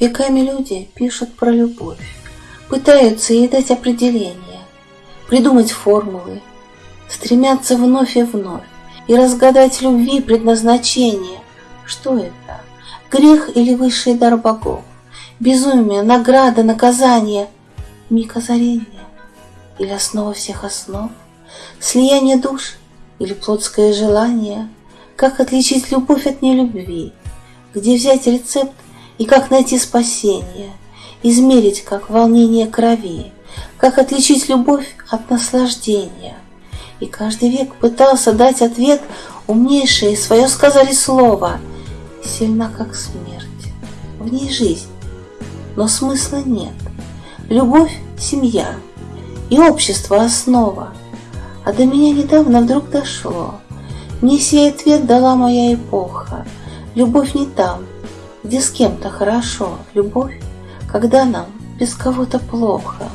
Веками люди пишут про любовь, пытаются ей дать определение, придумать формулы, стремятся вновь и вновь и разгадать любви предназначение. Что это? Грех или высший дар богов? Безумие, награда, наказание, миг озарения или основа всех основ? Слияние душ или плотское желание? Как отличить любовь от нелюбви? Где взять рецепт и как найти спасение? Измерить, как волнение крови? Как отличить любовь от наслаждения? И каждый век пытался дать ответ Умнейшие свое сказали слово Сильна, как смерть, в ней жизнь, но смысла нет. Любовь — семья, и общество — основа. А до меня недавно вдруг дошло. Мне сей ответ дала моя эпоха. Любовь не там, где с кем-то хорошо. Любовь, когда нам без кого-то плохо.